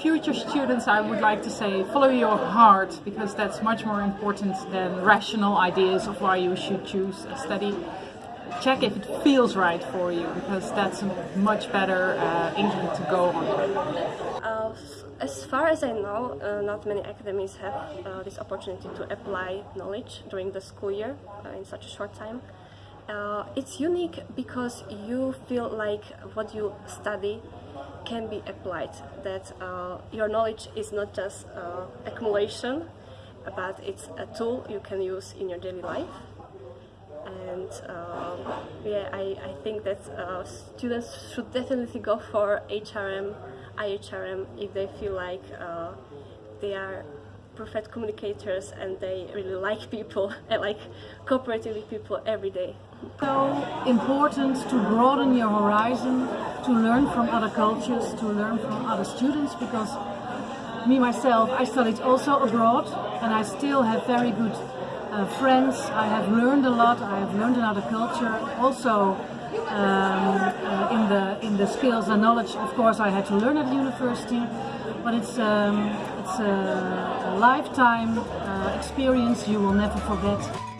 future students I would like to say follow your heart because that's much more important than rational ideas of why you should choose a study. Check if it feels right for you because that's a much better uh, engine to go on. Uh, as far as I know, uh, not many academies have uh, this opportunity to apply knowledge during the school year uh, in such a short time. Uh, it's unique because you feel like what you study can be applied, that uh, your knowledge is not just uh, accumulation, but it's a tool you can use in your daily life. And um, yeah, I, I think that uh, students should definitely go for HRM, IHRM if they feel like uh, they are perfect communicators and they really like people and like cooperating with people every day. So important to broaden your horizon, to learn from other cultures, to learn from other students because me myself, I studied also abroad and I still have very good uh, friends. I have learned a lot, I have learned another culture. Also um, uh, in, the, in the skills and knowledge, of course, I had to learn at university, but it's, um, it's a lifetime uh, experience you will never forget.